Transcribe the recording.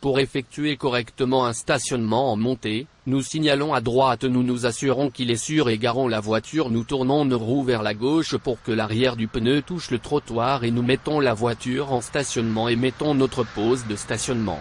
Pour effectuer correctement un stationnement en montée, nous signalons à droite nous nous assurons qu'il est sûr et garons la voiture nous tournons nos roues vers la gauche pour que l'arrière du pneu touche le trottoir et nous mettons la voiture en stationnement et mettons notre pause de stationnement.